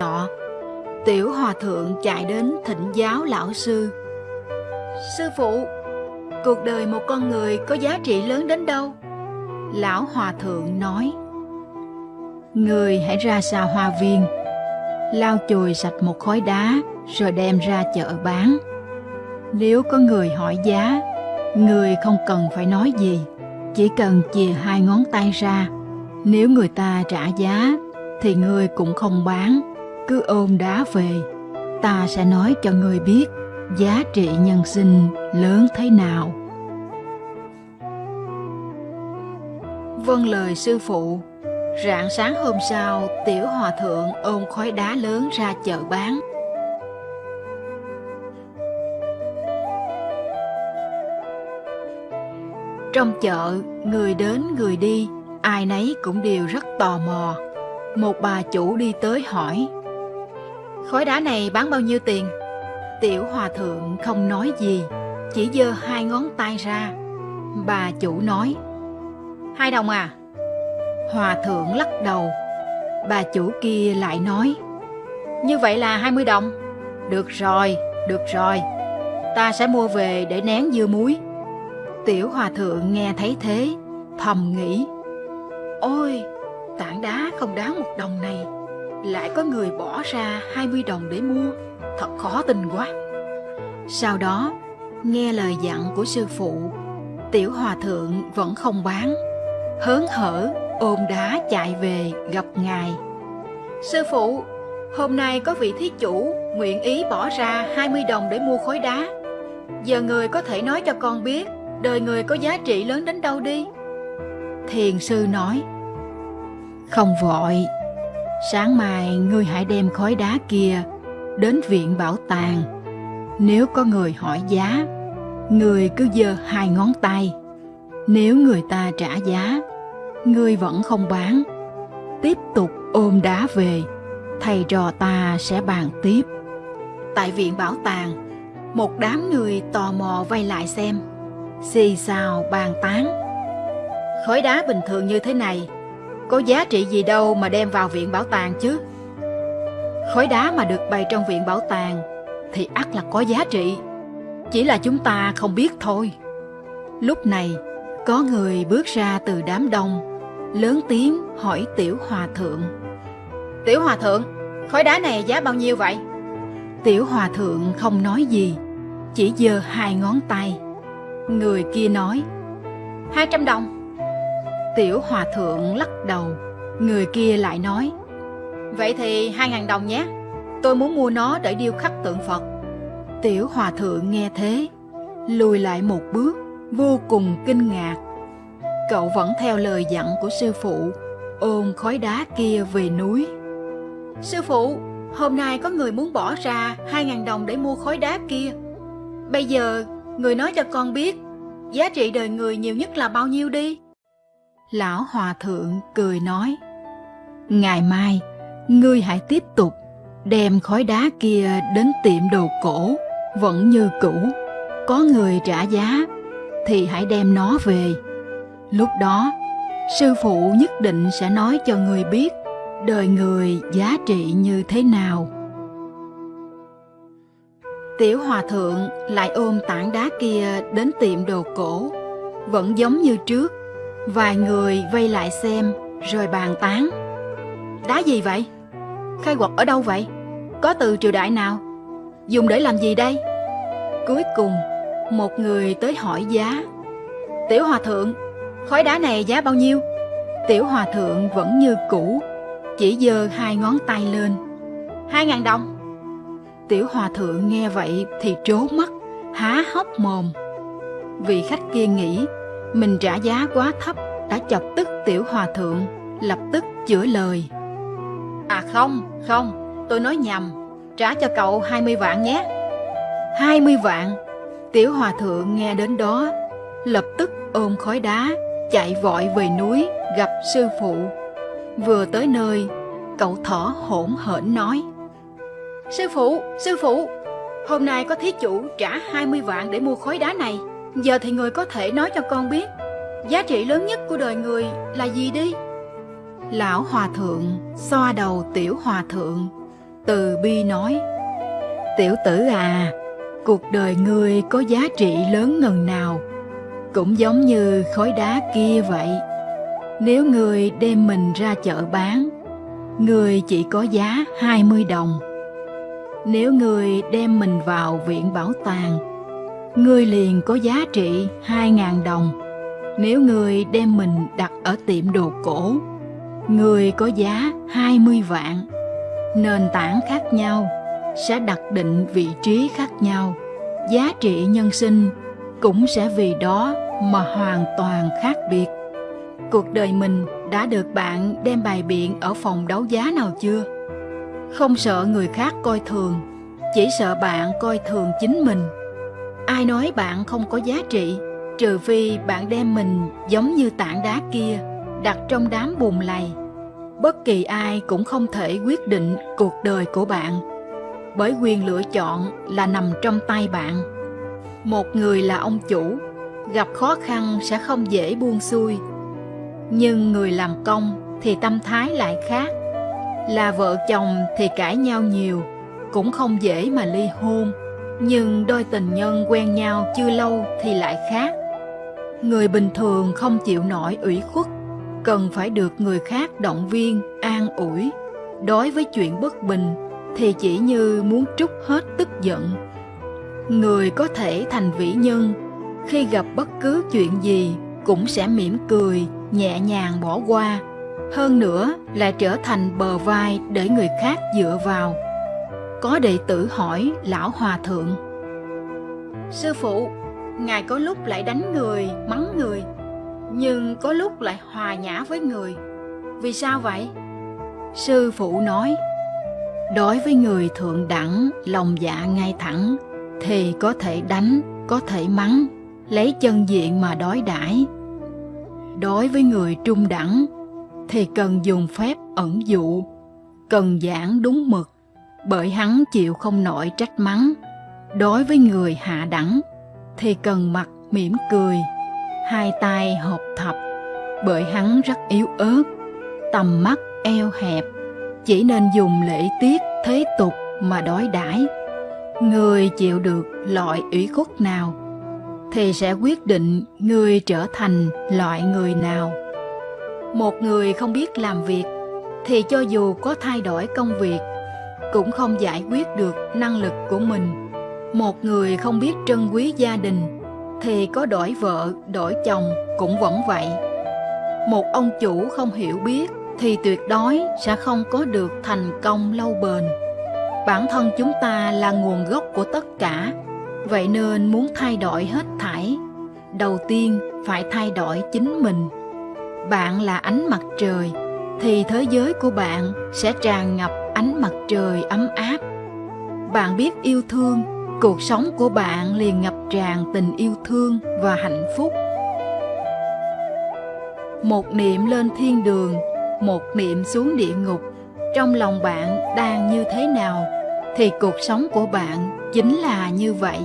nọ, tiểu hòa thượng chạy đến thỉnh giáo lão sư. Sư phụ, cuộc đời một con người có giá trị lớn đến đâu? Lão hòa thượng nói, Người hãy ra xa hoa viên, lau chùi sạch một khối đá rồi đem ra chợ bán. Nếu có người hỏi giá, người không cần phải nói gì, chỉ cần chìa hai ngón tay ra. Nếu người ta trả giá, thì người cũng không bán, cứ ôm đá về. Ta sẽ nói cho người biết giá trị nhân sinh lớn thế nào. Vâng lời sư phụ, rạng sáng hôm sau, tiểu hòa thượng ôm khói đá lớn ra chợ bán. Trong chợ, người đến người đi, ai nấy cũng đều rất tò mò. Một bà chủ đi tới hỏi, Khối đá này bán bao nhiêu tiền? Tiểu hòa thượng không nói gì, chỉ giơ hai ngón tay ra. Bà chủ nói, Hai đồng à? Hòa thượng lắc đầu. Bà chủ kia lại nói, Như vậy là hai mươi đồng. Được rồi, được rồi. Ta sẽ mua về để nén dưa muối. Tiểu hòa thượng nghe thấy thế, thầm nghĩ, Ôi, tảng đá không đáng một đồng này, lại có người bỏ ra 20 đồng để mua, thật khó tin quá. Sau đó, nghe lời dặn của sư phụ, tiểu hòa thượng vẫn không bán, hớn hở ôm đá chạy về gặp ngài. Sư phụ, hôm nay có vị thí chủ nguyện ý bỏ ra 20 đồng để mua khối đá. Giờ người có thể nói cho con biết đời người có giá trị lớn đến đâu đi? Thiền sư nói, không vội, sáng mai ngươi hãy đem khối đá kia đến viện bảo tàng. Nếu có người hỏi giá, người cứ giơ hai ngón tay. Nếu người ta trả giá, ngươi vẫn không bán. Tiếp tục ôm đá về, thầy trò ta sẽ bàn tiếp. Tại viện bảo tàng, một đám người tò mò vây lại xem xì xào bàn tán. Khối đá bình thường như thế này, có giá trị gì đâu mà đem vào viện bảo tàng chứ? Khối đá mà được bày trong viện bảo tàng thì ắt là có giá trị, chỉ là chúng ta không biết thôi. Lúc này, có người bước ra từ đám đông, lớn tiếng hỏi Tiểu Hòa Thượng. Tiểu Hòa Thượng, khối đá này giá bao nhiêu vậy? Tiểu Hòa Thượng không nói gì, chỉ giơ hai ngón tay. Người kia nói hai trăm đồng Tiểu hòa thượng lắc đầu. Người kia lại nói, Vậy thì hai ngàn đồng nhé. Tôi muốn mua nó để điêu khắc tượng Phật. Tiểu hòa thượng nghe thế, Lùi lại một bước, Vô cùng kinh ngạc. Cậu vẫn theo lời dặn của sư phụ, Ôm khói đá kia về núi. Sư phụ, Hôm nay có người muốn bỏ ra hai ngàn đồng để mua khối đá kia. Bây giờ, Người nói cho con biết, Giá trị đời người nhiều nhất là bao nhiêu đi? Lão Hòa Thượng cười nói Ngày mai Ngươi hãy tiếp tục Đem khói đá kia đến tiệm đồ cổ Vẫn như cũ. Có người trả giá Thì hãy đem nó về. Lúc đó Sư phụ nhất định sẽ nói cho người biết Đời người giá trị như thế nào. Tiểu hòa thượng lại ôm tảng đá kia đến tiệm đồ cổ, vẫn giống như trước. Vài người vây lại xem rồi bàn tán. Đá gì vậy? Khai quật ở đâu vậy? Có từ triều đại nào? Dùng để làm gì đây? Cuối cùng, một người tới hỏi giá. Tiểu hòa thượng, khối đá này giá bao nhiêu? Tiểu hòa thượng vẫn như cũ, chỉ giơ hai ngón tay lên. Hai ngàn đồng. Tiểu hòa thượng nghe vậy thì trố mắt, há hốc mồm. Vị khách kia nghĩ mình trả giá quá thấp đã chọc tức tiểu hòa thượng, lập tức chữa lời. À không, không, tôi nói nhầm, trả cho cậu 20 vạn nhé. 20 vạn, tiểu hòa thượng nghe đến đó, lập tức ôm khói đá, chạy vội về núi gặp sư phụ. Vừa tới nơi, cậu thỏ hổn hển nói. Sư phụ, sư phụ, hôm nay có thí chủ trả 20 vạn để mua khối đá này. Giờ thì người có thể nói cho con biết, giá trị lớn nhất của đời người là gì đi? Lão Hòa Thượng xoa đầu tiểu Hòa Thượng, từ bi nói tiểu tử à cuộc đời ngươi có giá trị lớn ngần nào cũng giống như khối đá kia vậy nếu ngươi đem mình ra chợ bán ngươi chỉ có giá 20 đồng nếu ngươi đem mình vào viện bảo tàng ngươi liền có giá trị 2.000 đồng. Nếu ngươi đem mình đặt ở tiệm đồ cổ người có giá 20 vạn. Nền tảng khác nhau sẽ đặt định vị trí khác nhau. Giá trị nhân sinh cũng sẽ vì đó mà hoàn toàn khác biệt. Cuộc đời mình đã được bạn đem bài biện ở phòng đấu giá nào chưa? Không sợ người khác coi thường, chỉ sợ bạn coi thường chính mình ai nói bạn không có giá trị, trừ phi bạn đem mình giống như tảng đá kia, đặt trong đám bùn lầy. Bất kỳ ai cũng không thể quyết định cuộc đời của bạn, bởi quyền lựa chọn là nằm trong tay bạn. Một người là ông chủ, gặp khó khăn sẽ không dễ buông xuôi. Nhưng người làm công thì tâm thái lại khác, là vợ chồng thì cãi nhau nhiều, cũng không dễ mà ly hôn nhưng đôi tình nhân quen nhau chưa lâu thì lại khác. Người bình thường không chịu nổi ủy khuất, cần phải được người khác động viên, an ủi. Đối với chuyện bất bình thì chỉ như muốn trút hết tức giận. Người có thể thành vĩ nhân, khi gặp bất cứ chuyện gì cũng sẽ mỉm cười, nhẹ nhàng bỏ qua. Hơn nữa là trở thành bờ vai để người khác dựa vào có đệ tử hỏi lão hòa thượng. Sư phụ, ngài có lúc lại đánh người, mắng người, nhưng có lúc lại hòa nhã với người. Vì sao vậy? Sư phụ nói, đối với người thượng đẳng, lòng dạ ngay thẳng, thì có thể đánh, có thể mắng, lấy chân diện mà đối đãi. Đối với người trung đẳng, thì cần dùng phép ẩn dụ, cần giảng đúng mực bởi hắn chịu không nổi trách mắng. Đối với người hạ đẳng, thì cần mặt mỉm cười, hai tay hợp thập, bởi hắn rất yếu ớt, tầm mắt eo hẹp, chỉ nên dùng lễ tiết, thế tục mà đối đãi. Người chịu được loại ủy khuất nào, thì sẽ quyết định người trở thành loại người nào. Một người không biết làm việc, thì cho dù có thay đổi công việc cũng không giải quyết được năng lực của mình. Một người không biết trân quý gia đình, thì có đổi vợ, đổi chồng cũng vẫn vậy. Một ông chủ không hiểu biết, thì tuyệt đối sẽ không có được thành công lâu bền. Bản thân chúng ta là nguồn gốc của tất cả, vậy nên muốn thay đổi hết thảy, đầu tiên phải thay đổi chính mình. Bạn là ánh mặt trời, thì thế giới của bạn sẽ tràn ngập ánh mặt trời ấm áp. Bạn biết yêu thương, cuộc sống của bạn liền ngập tràn tình yêu thương và hạnh phúc. Một niệm lên thiên đường, một niệm xuống địa ngục, trong lòng bạn đang như thế nào thì cuộc sống của bạn chính là như vậy.